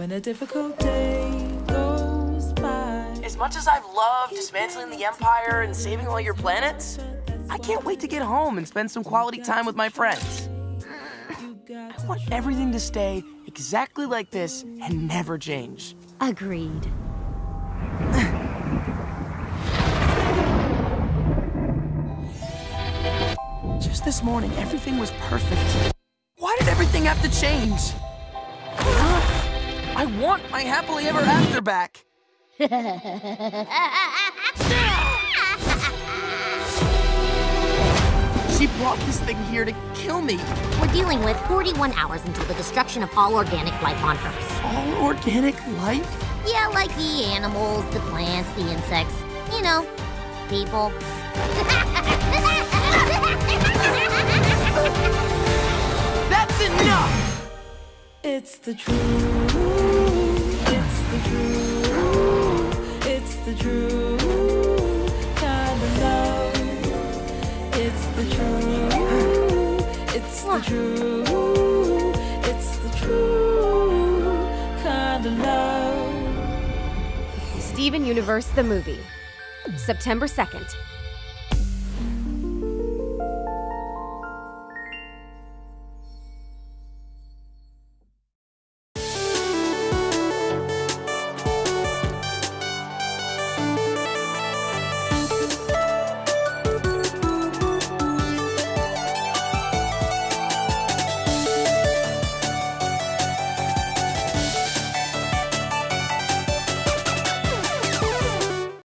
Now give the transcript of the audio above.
when a difficult day goes by. As much as I've loved dismantling the Empire and saving all your planets, I can't wait to get home and spend some quality time with my friends. I want everything to stay exactly like this and never change. Agreed. Just this morning, everything was perfect. Why did everything have to change? I want my happily ever after back. She brought this thing here to kill me. We're dealing with 41 hours until the destruction of all organic life on Earth. All organic life? Yeah, like the animals, the plants, the insects. You know, people. It's the truth. It's the truth. It's the truth. Kind of love. It's the truth. It's the truth. It's the truth. Kind of love. Steven Universe the movie. September 2nd,